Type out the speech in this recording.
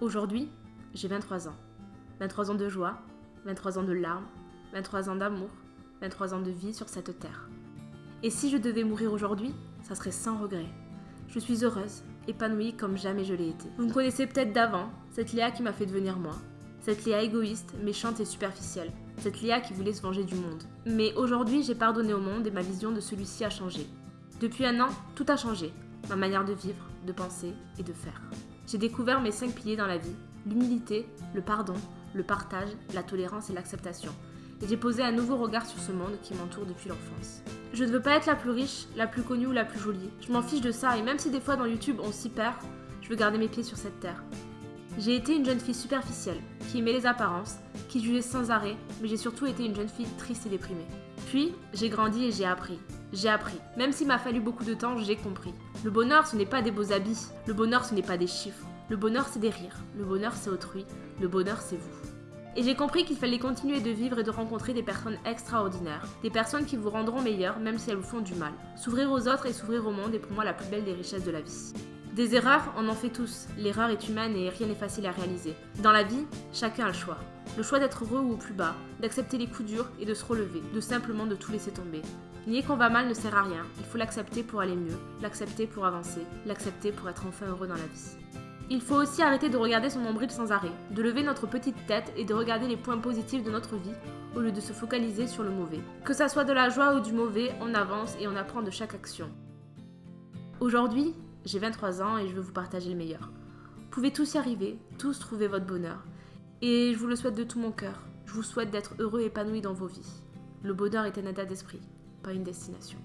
Aujourd'hui, j'ai 23 ans. 23 ans de joie, 23 ans de larmes, 23 ans d'amour, 23 ans de vie sur cette terre. Et si je devais mourir aujourd'hui, ça serait sans regret. Je suis heureuse, épanouie comme jamais je l'ai été. Vous me connaissez peut-être d'avant, cette Léa qui m'a fait devenir moi. Cette Léa égoïste, méchante et superficielle. Cette Léa qui voulait se venger du monde. Mais aujourd'hui, j'ai pardonné au monde et ma vision de celui-ci a changé. Depuis un an, tout a changé. Ma manière de vivre, de penser et de faire. J'ai découvert mes cinq piliers dans la vie. L'humilité, le pardon, le partage, la tolérance et l'acceptation. Et j'ai posé un nouveau regard sur ce monde qui m'entoure depuis l'enfance. Je ne veux pas être la plus riche, la plus connue ou la plus jolie. Je m'en fiche de ça et même si des fois dans YouTube on s'y perd, je veux garder mes pieds sur cette terre. J'ai été une jeune fille superficielle, qui aimait les apparences, qui jugeait sans arrêt, mais j'ai surtout été une jeune fille triste et déprimée. Puis, j'ai grandi et j'ai appris. J'ai appris. Même s'il m'a fallu beaucoup de temps, j'ai compris. Le bonheur, ce n'est pas des beaux habits. Le bonheur, ce n'est pas des chiffres. Le bonheur, c'est des rires. Le bonheur, c'est autrui. Le bonheur, c'est vous. Et j'ai compris qu'il fallait continuer de vivre et de rencontrer des personnes extraordinaires, des personnes qui vous rendront meilleur même si elles vous font du mal. S'ouvrir aux autres et s'ouvrir au monde est pour moi la plus belle des richesses de la vie. Des erreurs, on en fait tous. L'erreur est humaine et rien n'est facile à réaliser. Dans la vie, chacun a le choix. Le choix d'être heureux ou au plus bas, d'accepter les coups durs et de se relever, de simplement de tout laisser tomber. Nier qu'on va mal ne sert à rien, il faut l'accepter pour aller mieux, l'accepter pour avancer, l'accepter pour être enfin heureux dans la vie. Il faut aussi arrêter de regarder son nombril sans arrêt, de lever notre petite tête et de regarder les points positifs de notre vie au lieu de se focaliser sur le mauvais. Que ça soit de la joie ou du mauvais, on avance et on apprend de chaque action. Aujourd'hui, j'ai 23 ans et je veux vous partager le meilleur. Vous pouvez tous y arriver, tous trouver votre bonheur. Et je vous le souhaite de tout mon cœur. Je vous souhaite d'être heureux et épanoui dans vos vies. Le bonheur est un état d'esprit, pas une destination.